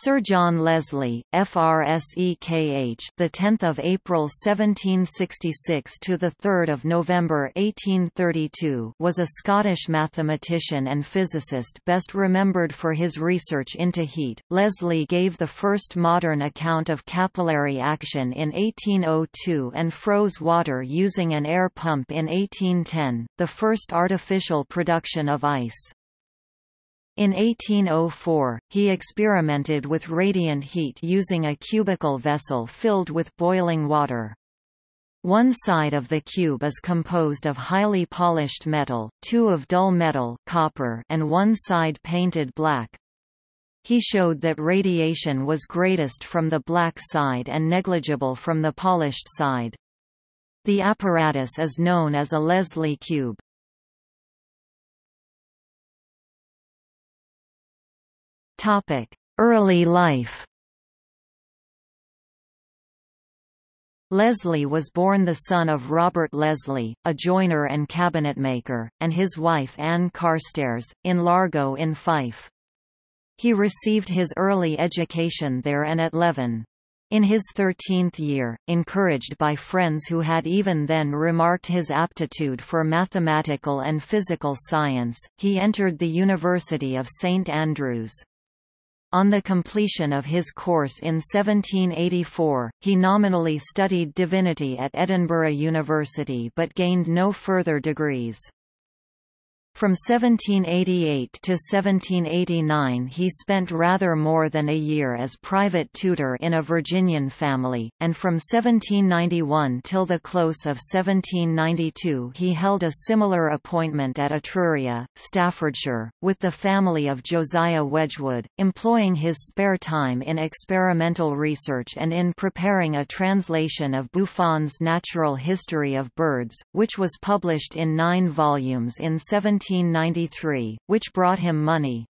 Sir John Leslie, FRSEKH, the 10th of April 1766 to the 3rd of November 1832, was a Scottish mathematician and physicist best remembered for his research into heat. Leslie gave the first modern account of capillary action in 1802 and froze water using an air pump in 1810, the first artificial production of ice. In 1804, he experimented with radiant heat using a cubical vessel filled with boiling water. One side of the cube is composed of highly polished metal, two of dull metal copper and one side painted black. He showed that radiation was greatest from the black side and negligible from the polished side. The apparatus is known as a Leslie cube. Topic: Early life. Leslie was born the son of Robert Leslie, a joiner and cabinetmaker, and his wife Anne Carstairs, in Largo in Fife. He received his early education there and at Leven. In his thirteenth year, encouraged by friends who had even then remarked his aptitude for mathematical and physical science, he entered the University of St Andrews. On the completion of his course in 1784, he nominally studied divinity at Edinburgh University but gained no further degrees. From 1788 to 1789 he spent rather more than a year as private tutor in a Virginian family, and from 1791 till the close of 1792 he held a similar appointment at Etruria, Staffordshire, with the family of Josiah Wedgwood, employing his spare time in experimental research and in preparing a translation of Buffon's Natural History of Birds, which was published in nine volumes in 17 1793, which brought him money.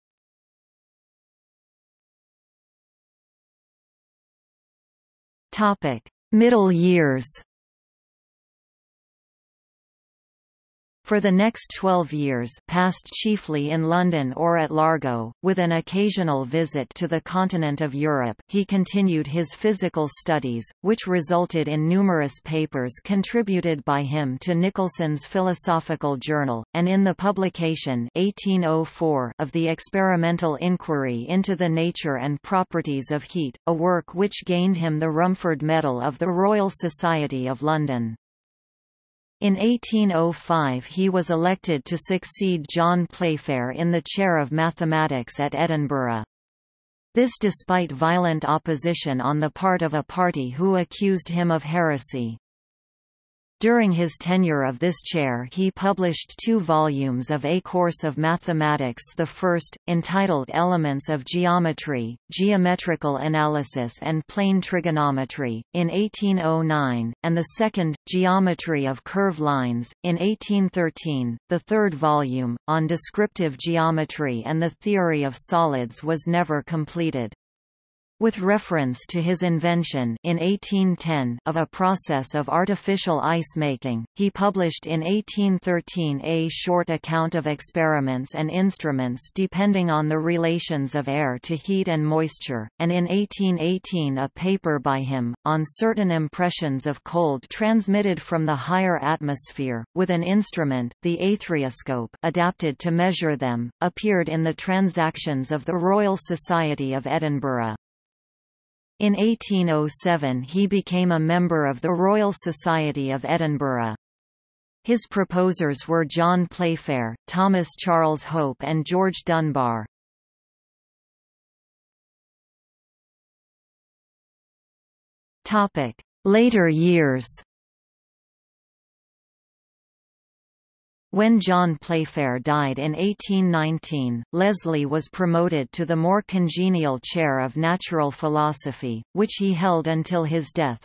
Middle years For the next 12 years passed chiefly in London or at Largo, with an occasional visit to the continent of Europe, he continued his physical studies, which resulted in numerous papers contributed by him to Nicholson's Philosophical Journal, and in the publication 1804 of the Experimental Inquiry into the Nature and Properties of Heat, a work which gained him the Rumford Medal of the Royal Society of London. In 1805 he was elected to succeed John Playfair in the chair of mathematics at Edinburgh. This despite violent opposition on the part of a party who accused him of heresy. During his tenure of this chair he published two volumes of A Course of Mathematics the first, entitled Elements of Geometry, Geometrical Analysis and Plane Trigonometry, in 1809, and the second, Geometry of Curve Lines, in 1813. The third volume, on descriptive geometry and the theory of solids was never completed. With reference to his invention in 1810 of a process of artificial ice making, he published in 1813 a short account of experiments and instruments depending on the relations of air to heat and moisture, and in 1818 a paper by him, on certain impressions of cold transmitted from the higher atmosphere, with an instrument, the aetherioscope adapted to measure them, appeared in the Transactions of the Royal Society of Edinburgh. In 1807 he became a member of the Royal Society of Edinburgh. His proposers were John Playfair, Thomas Charles Hope and George Dunbar. Later years When John Playfair died in 1819, Leslie was promoted to the more congenial chair of natural philosophy, which he held until his death.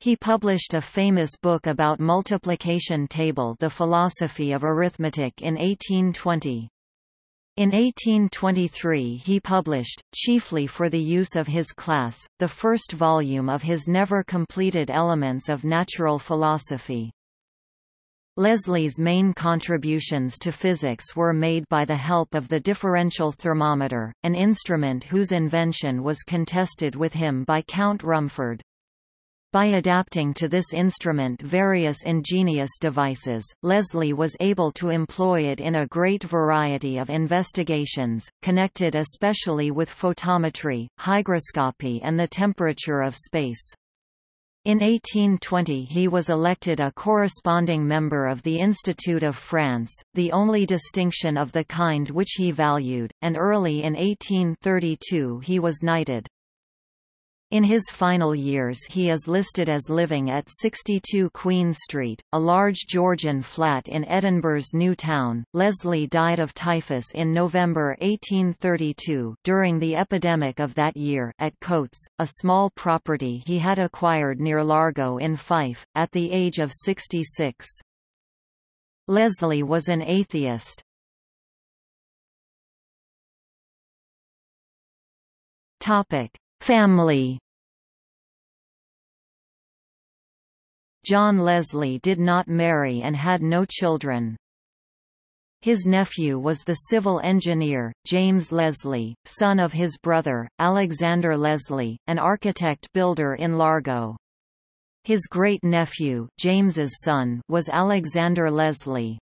He published a famous book about multiplication table The Philosophy of Arithmetic in 1820. In 1823 he published, chiefly for the use of his class, the first volume of his never completed Elements of Natural Philosophy. Leslie's main contributions to physics were made by the help of the differential thermometer, an instrument whose invention was contested with him by Count Rumford. By adapting to this instrument various ingenious devices, Leslie was able to employ it in a great variety of investigations, connected especially with photometry, hygroscopy and the temperature of space. In 1820 he was elected a corresponding member of the Institute of France, the only distinction of the kind which he valued, and early in 1832 he was knighted. In his final years he is listed as living at 62 Queen Street, a large Georgian flat in Edinburgh's New Town. Leslie died of typhus in November 1832 during the epidemic of that year at Coates, a small property he had acquired near Largo in Fife, at the age of 66. Leslie was an atheist. Topic Family John Leslie did not marry and had no children. His nephew was the civil engineer, James Leslie, son of his brother, Alexander Leslie, an architect-builder in Largo. His great-nephew, James's son, was Alexander Leslie.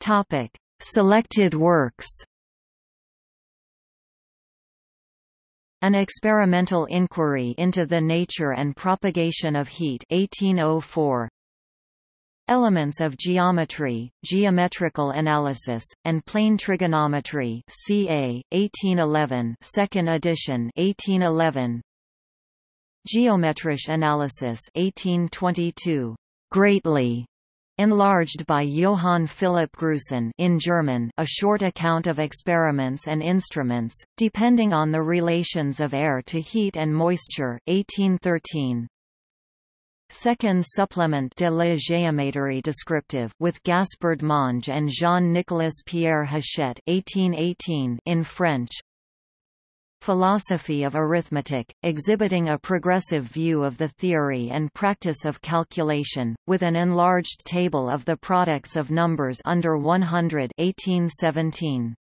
Topic: Selected works An Experimental Inquiry into the Nature and Propagation of Heat 1804. Elements of Geometry, Geometrical Analysis, and Plane Trigonometry CA, 1811 2nd edition 1811 Geometrische Analysis 1822. Greatly Enlarged by Johann Philipp Gruson in German a short account of experiments and instruments, depending on the relations of air to heat and moisture 1813. Second supplement de la géométrie descriptive with Gaspard Monge and Jean-Nicolas Pierre Hachette 1818 in French Philosophy of Arithmetic, exhibiting a progressive view of the theory and practice of calculation, with an enlarged table of the products of numbers under 100 1817.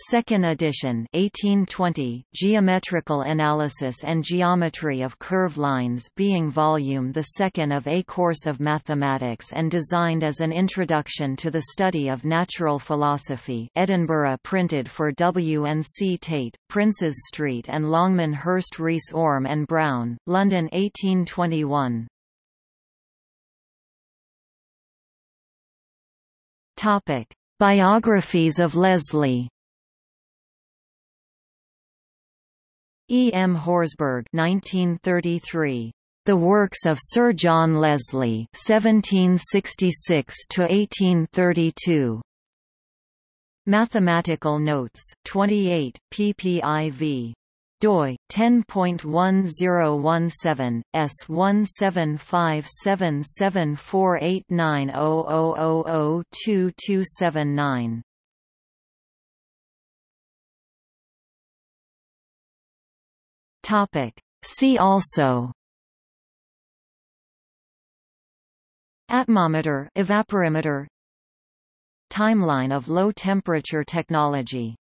Second edition 1820, Geometrical Analysis and Geometry of Curve Lines being volume the second of a course of mathematics and designed as an introduction to the study of natural philosophy Edinburgh printed for W. and C. Tait, Princes Street and Longman Hurst Rees Orme and Brown, London 1821. Biographies of Leslie E. M. Horsburgh 1933. The Works of Sir John Leslie 1766 1832. Mathematical Notes 28 ppIv doi 10.1017 S1757748900022279 Topic. See also. Atmometer evaporimeter. Timeline of low temperature technology